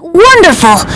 Wonderful!